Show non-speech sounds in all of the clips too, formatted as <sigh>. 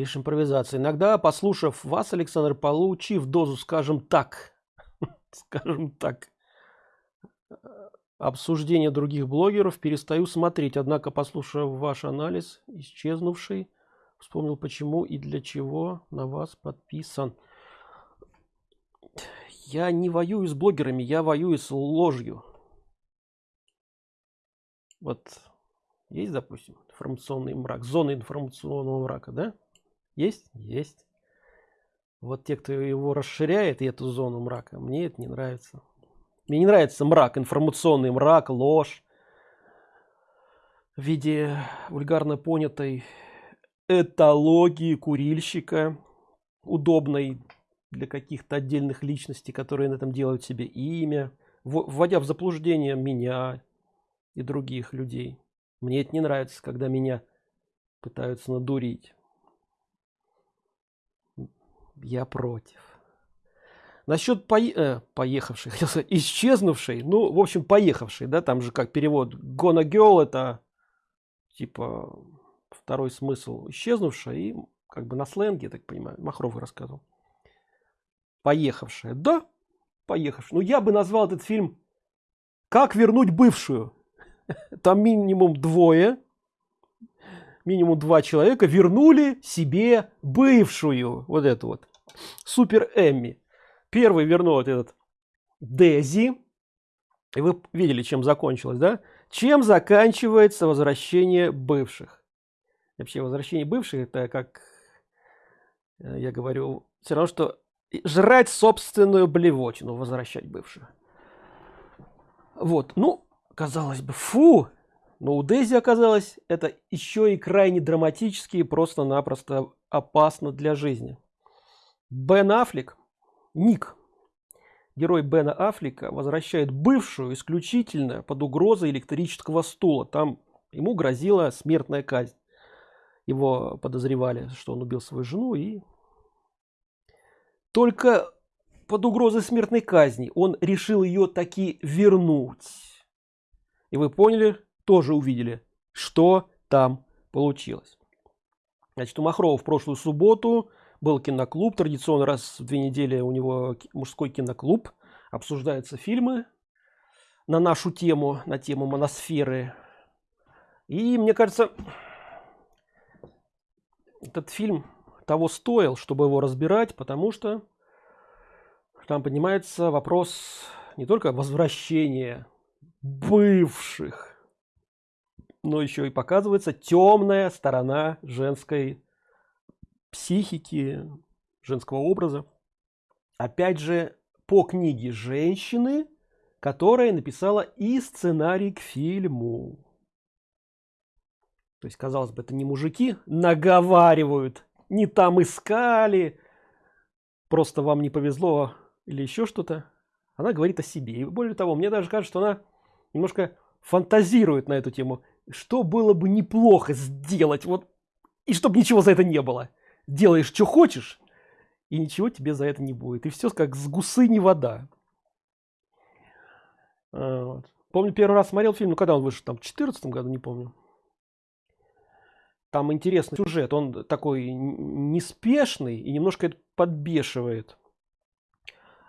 лишь импровизация. Иногда послушав вас александр получив дозу скажем так <laughs> скажем так обсуждение других блогеров перестаю смотреть. Однако послушав ваш анализ исчезнувший вспомнил почему и для чего на вас подписан. Я не воюю с блогерами я воюю с ложью. Вот есть допустим информационный мрак зона информационного мрака да есть? Есть. Вот те кто его расширяет и эту зону мрака мне это не нравится. Мне не нравится мрак информационный мрак ложь в виде вульгарно понятой этологии курильщика удобной для каких-то отдельных личностей которые на этом делают себе имя вводя в заблуждение меня и других людей. Мне это не нравится когда меня пытаются надурить я против. Насчет по э, поехавшей <laughs> исчезнувшей ну в общем поехавшей да там же как перевод gonna girl это типа второй смысл исчезнувшая и как бы на сленге так понимаю махров рассказывал. Поехавшая. Да поехавшая. Ну я бы назвал этот фильм как вернуть бывшую <laughs> там минимум двое минимум два человека вернули себе бывшую. Вот эту вот супер эмми. Первый вернул вот этот дези. И вы видели чем закончилось да? Чем заканчивается возвращение бывших? Вообще возвращение бывших это как э, я говорю все равно что жрать собственную блевотину возвращать бывшую вот ну казалось бы фу! Но у Дейзи оказалось это еще и крайне драматически и просто-напросто опасно для жизни. Бен Аффлек, Ник, герой Бена Аффлека, возвращает бывшую исключительно под угрозой электрического стула. Там ему грозила смертная казнь. Его подозревали, что он убил свою жену и только под угрозой смертной казни он решил ее таки вернуть. И вы поняли, тоже увидели, что там получилось. Значит, у Махрова в прошлую субботу был киноклуб. Традиционно раз в две недели у него мужской киноклуб. Обсуждаются фильмы на нашу тему, на тему моносферы. И мне кажется, этот фильм того стоил, чтобы его разбирать, потому что там поднимается вопрос не только возвращения бывших но еще и показывается темная сторона женской психики, женского образа. Опять же, по книге женщины, которая написала и сценарий к фильму. То есть, казалось бы, это не мужики наговаривают, не там искали, просто вам не повезло или еще что-то. Она говорит о себе. И более того, мне даже кажется, что она немножко фантазирует на эту тему что было бы неплохо сделать вот и чтобы ничего за это не было делаешь что хочешь и ничего тебе за это не будет и все как с гусы не вода а, вот. помню первый раз смотрел фильм ну когда он вышел там в четырнадцатом году не помню там интересный сюжет он такой неспешный и немножко это подбешивает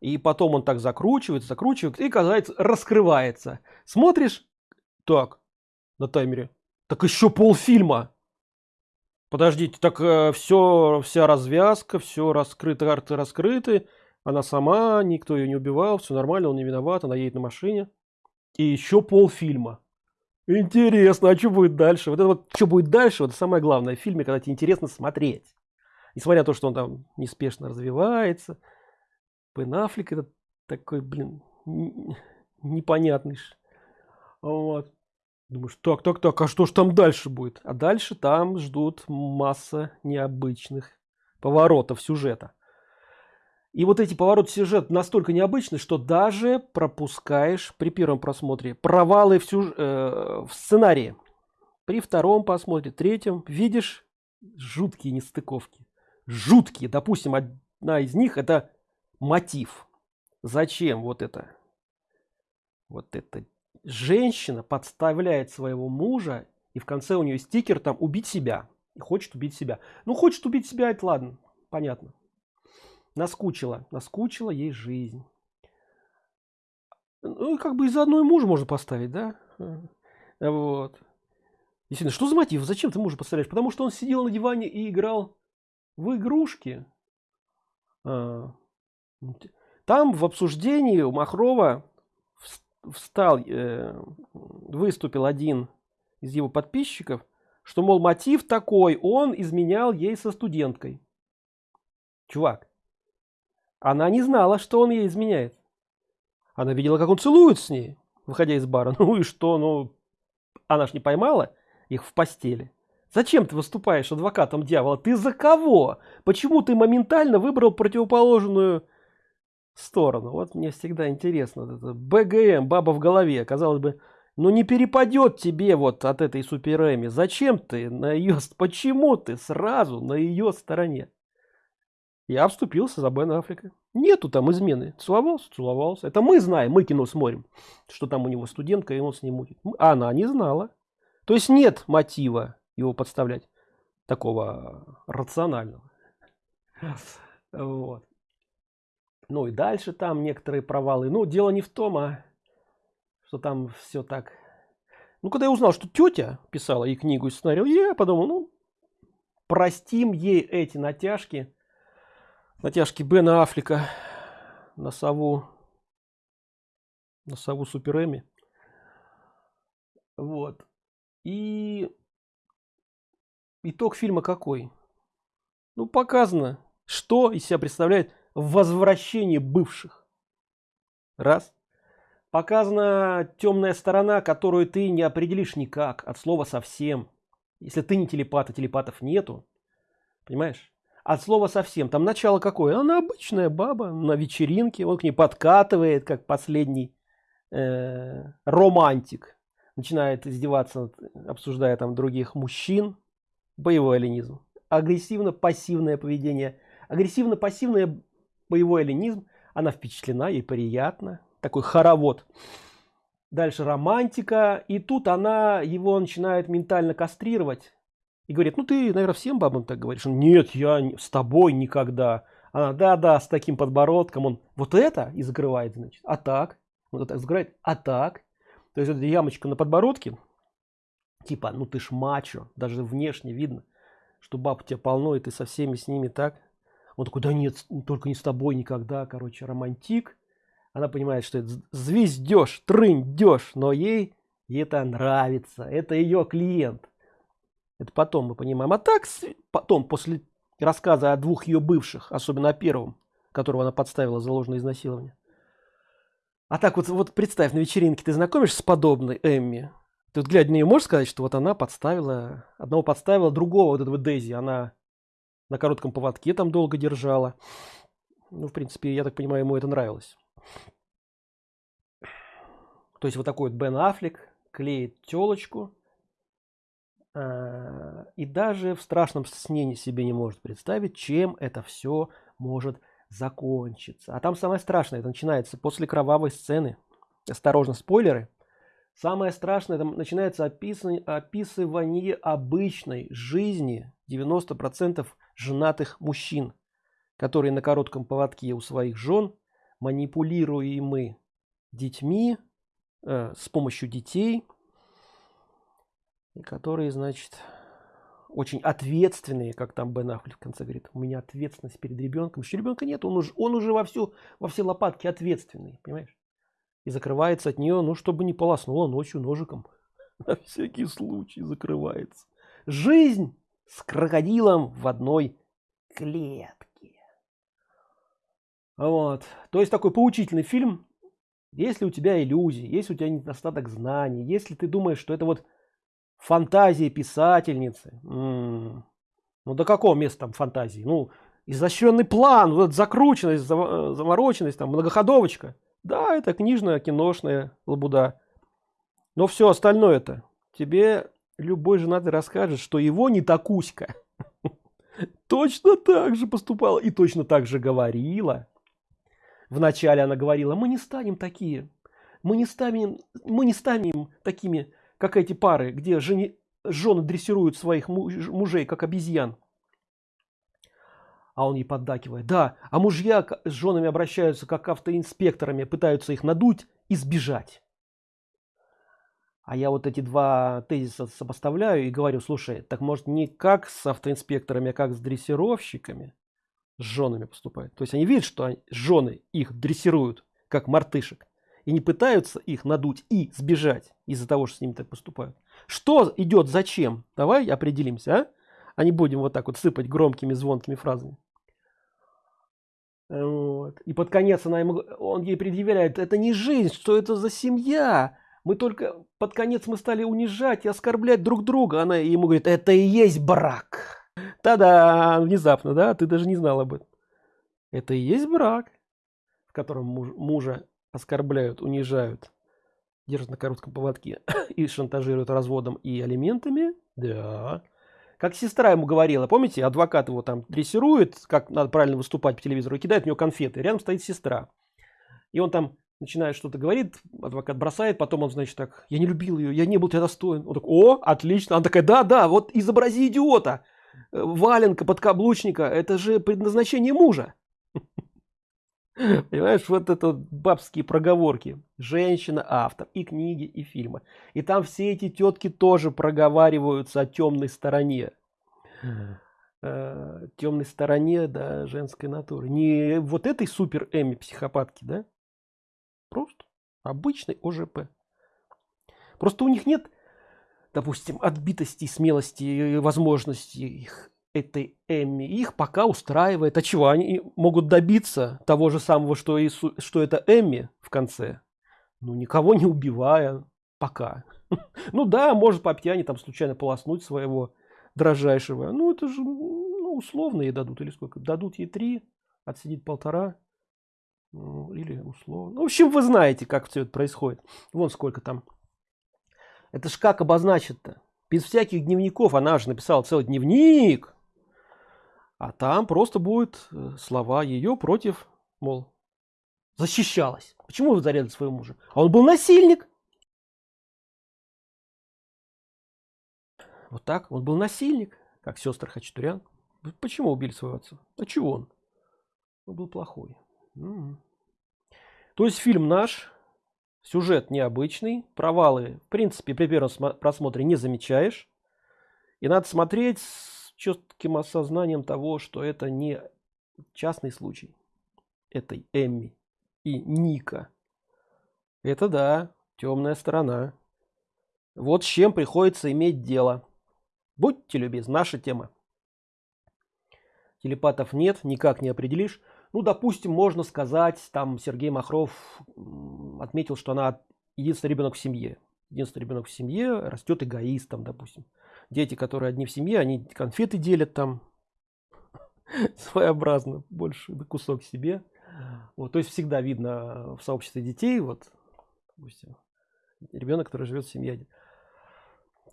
и потом он так закручивается закручивает и казалось раскрывается смотришь так на таймере. Так еще полфильма. Подождите, так э, все, вся развязка, все раскрыто, карты раскрыты. Она сама, никто ее не убивал, все нормально, он не виноват, она едет на машине. И еще полфильма. Интересно, а что будет дальше? Вот это вот, что будет дальше, вот самое главное в фильме, когда тебе интересно смотреть. Несмотря на то, что он там неспешно развивается. Бен Аффлек это такой, блин, непонятный. Вот. Думаешь, так, так, так, а что ж там дальше будет? А дальше там ждут масса необычных поворотов сюжета. И вот эти повороты сюжета настолько необычны, что даже пропускаешь при первом просмотре провалы в, сюж... э, в сценарии. При втором просмотре, третьем видишь жуткие нестыковки. Жуткие. Допустим, одна из них это мотив. Зачем вот это? Вот это женщина подставляет своего мужа и в конце у нее стикер там убить себя и хочет убить себя ну хочет убить себя это ладно понятно наскучила наскучила ей жизнь ну как бы из одной мужа можно поставить да вот Действительно, что за мотив? Зачем ты мужа поставляешь? Потому что он сидел на диване и играл в игрушки. А, там в обсуждении у Махрова встал, э, выступил один из его подписчиков, что, мол, мотив такой, он изменял ей со студенткой. Чувак, она не знала, что он ей изменяет. Она видела, как он целует с ней, выходя из бара. <laughs> Ну и что, ну, она ж не поймала их в постели. Зачем ты выступаешь адвокатом дьявола? Ты за кого? Почему ты моментально выбрал противоположную сторону? Вот мне всегда интересно. Это БГМ, баба в голове. Казалось бы, ну не перепадет тебе вот от этой суперэми. Зачем ты на ее... Почему ты сразу на ее стороне? Я вступился за Бен Африка. Нету там измены. Целовался, целовался. Это мы знаем, мы кино смотрим, что там у него студентка, и он с ним мутит. Она не знала. То есть нет мотива его подставлять такого рационального. <laughs> Вот. Ну и дальше там некоторые провалы. Ну, дело не в том, а что там все так. Ну, когда я узнал, что тетя писала и книгу, и сценарий, я подумал, ну, простим ей эти натяжки, натяжки Бена Аффлека на сову, на сову Супер Эми. Вот. И итог фильма какой? Ну, показано, что из себя представляет возвращение бывших. Раз. Показана темная сторона, которую ты не определишь никак, от слова совсем. Если ты не телепат, а телепатов нету. Понимаешь? От слова совсем. Там начало какое? Она обычная баба на вечеринке. Он к ней подкатывает, как последний э, романтик начинает издеваться, обсуждая там других мужчин. Боевой оленизм. Агрессивно-пассивное поведение. Агрессивно-пассивное боевой оленизм. Она впечатлена, ей приятно. Такой хоровод. Дальше романтика. И тут она его начинает ментально кастрировать. И говорит, ну ты, наверное, всем бабам так говоришь. Нет, я с тобой никогда. Она, да-да, с таким подбородком. Он вот это и закрывает, значит. А так? Вот так закрывает. А так? То есть эта ямочка на подбородке, типа, ну ты ж мачо, даже внешне видно, что баб у тебя полно, и ты со всеми с ними так. Он такой, да нет, только не с тобой никогда, короче, романтик. Она понимает, что это звездеж, трындеж, но ей это нравится, это ее клиент. Это потом мы понимаем. А так, потом, после рассказа о двух ее бывших, особенно о первом, которого она подставила за ложное изнасилование, а так вот, вот представь, на вечеринке ты знакомишься с подобной Эмми. Ты вот глядя на нее можешь сказать, что вот она подставила, одного подставила, другого вот этого Дейзи, она на коротком поводке там долго держала. Ну, в принципе, я так понимаю, ему это нравилось. То есть вот такой вот Бен Аффлек клеит телочку. А, и даже в страшном сне себе не может представить, чем это все может закончится. А там самое страшное, это начинается после кровавой сцены. Осторожно, спойлеры. Самое страшное, это начинается описывание, описывание обычной жизни 90% женатых мужчин, которые на коротком поводке у своих жен, манипулируемы детьми, э, с помощью детей, которые, значит, очень ответственные, как там Бен Аффлек в конце говорит, у меня ответственность перед ребенком. Еще ребенка нет, он уже, он уже во, всю, во все лопатки ответственный, понимаешь? И закрывается от нее, ну, чтобы не полоснуло ночью ножиком. <laughs> На всякий случай закрывается. Жизнь с крокодилом в одной клетке. Вот. То есть такой поучительный фильм. Если у тебя иллюзии, если у тебя недостаток знаний, если ты думаешь, что это вот фантазии писательницы. М -м. Ну до какого места там фантазии? Ну, изощренный план, вот закрученность, замороченность, там многоходовочка. Да, это книжная, киношная лабуда. Но все остальное это тебе любой женатый расскажет, что его не такуська. <laughs> Точно так же поступала и точно так же говорила. Вначале она говорила, мы не станем такие, мы не станем, мы не станем такими как эти пары, где жени... жены дрессируют своих муж, мужей как обезьян а он ей поддакивает да а мужья с женами обращаются как автоинспекторами пытаются их надуть и сбежать а я вот эти два тезиса сопоставляю и говорю слушай так может не как с автоинспекторами а как с дрессировщиками с женами поступают? То есть они видят что жены их дрессируют как мартышек и не пытаются их надуть и сбежать из-за того что с ними так поступают. Что идет зачем? Давай определимся а? а не будем вот так вот сыпать громкими звонкими фразами. Вот. и под конец она ему он ей предъявляет это не жизнь что это за семья мы только под конец мы стали унижать и оскорблять друг друга. Она ему говорит это и есть брак тогда внезапно да ты даже не знал об этом. Это и есть брак в котором муж, мужа оскорбляют унижают держат на коротком поводке и шантажируют разводом и алиментами да. Как сестра ему говорила помните адвокат его там дрессирует как надо правильно выступать по телевизору и кидает в него конфеты. Рядом стоит сестра. И он там начинает что-то говорит адвокат бросает потом он значит так я не любил ее я не был тебя достоин он так о отлично она такая да да вот изобрази идиота э, валенка подкаблучника это же предназначение мужа Понимаешь, вот это вот бабские проговорки. Женщина, автор и книги, и фильмы. И там все эти тетки тоже проговариваются о темной стороне. Э, темной стороне, да, женской натуры. Не вот этой супер Эми психопатки, да? Просто обычный ОЖП. Просто у них нет, допустим, отбитости, смелости и возможности их этой Эмми. Их пока устраивает. А чего? Они могут добиться того же самого, что, и, что это Эмми в конце. Ну, никого не убивая. Пока. <laughs> Ну да, может по пьяни там случайно полоснуть своего дрожайшего. Ну, это же ну, условно ей дадут. Или сколько? Дадут ей три, отсидит полтора. Ну, или условно. Ну, в общем, вы знаете, как все это происходит. Вон сколько там. Это ж как обозначить-то? Без всяких дневников. Она же написала целый дневник а там просто будет э, слова ее против мол защищалась почему вы зарезали своего мужа а он был насильник вот так он был насильник как сестра хачатурян почему убили своего отца а чего он он был плохой м-м. То есть фильм наш сюжет необычный провалы в принципе при первом просмотре не замечаешь и надо смотреть четким осознанием того, что это не частный случай этой Эмми и Ника. Это да, темная сторона. Вот с чем приходится иметь дело. Будьте любезны, наша тема. Телепатов нет, никак не определишь. Ну, допустим, можно сказать, там Сергей Махров отметил, что она единственный ребенок в семье. Единственный ребенок в семье растет эгоистом, допустим дети, которые одни в семье, они конфеты делят там <laughs> своеобразно, больше кусок себе. Вот, то есть всегда видно в сообществе детей, вот, допустим, ребенок, который живет в семье.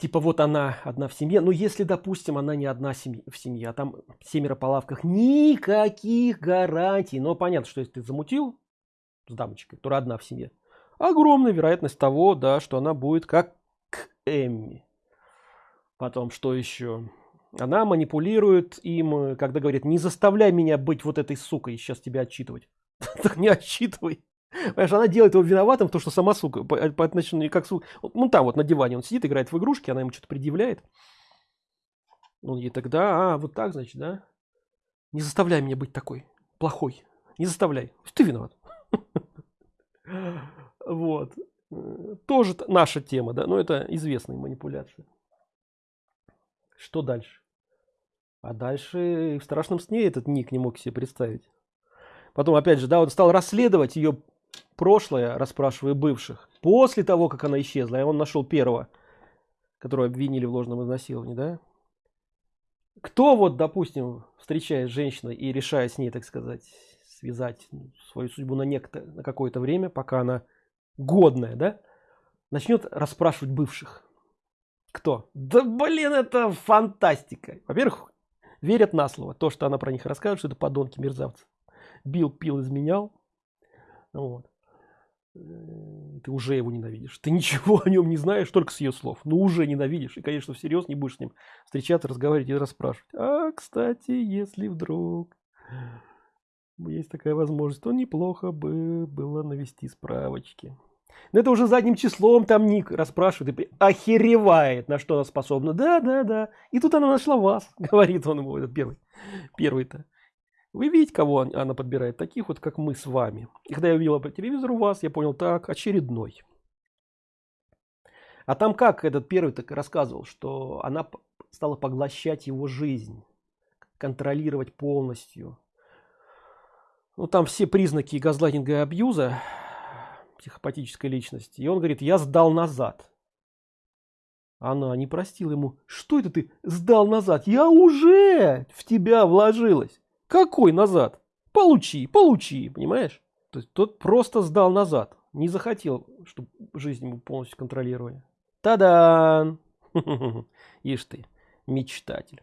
Типа вот она одна в семье, но если, допустим, она не одна в семье, а там семеро по лавках, никаких гарантий. Но понятно, что если ты замутил с дамочкой, которая одна в семье, огромная вероятность того, да, что она будет как Эмми. Потом, что еще? Она манипулирует им, когда говорит, не заставляй меня быть вот этой сукой, сейчас тебя отчитывать. <laughs> Так не отчитывай. Понимаешь, она делает его виноватым в том, что сама сука, по, по отношению как сука. Ну там вот на диване он сидит, играет в игрушки, она ему что-то предъявляет. Он ей тогда, а, вот так, значит, да? Не заставляй меня быть такой, плохой. Не заставляй. Ты виноват. <laughs> Вот. Тоже наша тема, да, но это известная манипуляция. Что дальше? А дальше в страшном сне этот ник не мог себе представить. Потом, опять же, да, он стал расследовать ее прошлое, расспрашивая бывших. После того, как она исчезла, и он нашел первого, которого обвинили в ложном изнасиловании, да? Кто вот, допустим, встречаясь с женщиной и решая с ней, так сказать, связать свою судьбу на некто, на какое-то время, пока она годная, да, начнет расспрашивать бывших. Кто? Да блин, это фантастика. Во-первых, верят на слово. То, что она про них рассказывает, что это подонки, мерзавцы. Бил, пил, изменял. Вот. Э, ты уже его ненавидишь. Ты ничего о нем не знаешь, только с ее слов. Но уже ненавидишь. И, конечно, всерьез не будешь с ним встречаться, разговаривать и расспрашивать. А, кстати, если вдруг есть такая возможность, то неплохо бы было навести справочки. Но это уже задним числом там Ник расспрашивает и охеревает, на что она способна. Да, да, да. И тут она нашла вас, <laughs> говорит он ему, этот первый. Первый-то. Вы видите, кого она подбирает? Таких вот, как мы с вами. И когда я увидела по телевизору вас, я понял, так, очередной. А там как этот первый так рассказывал, что она стала поглощать его жизнь, контролировать полностью. Ну там все признаки газлайтинга и абьюза психопатической личности. И он говорит, я сдал назад. Она не простила ему, что это ты сдал назад? Я уже в тебя вложилась. Какой назад? Получи, получи, понимаешь? То есть тот просто сдал назад. Не захотел, чтобы жизнь ему полностью контролировали. Та-дан! <laughs> Ишь ты, мечтатель.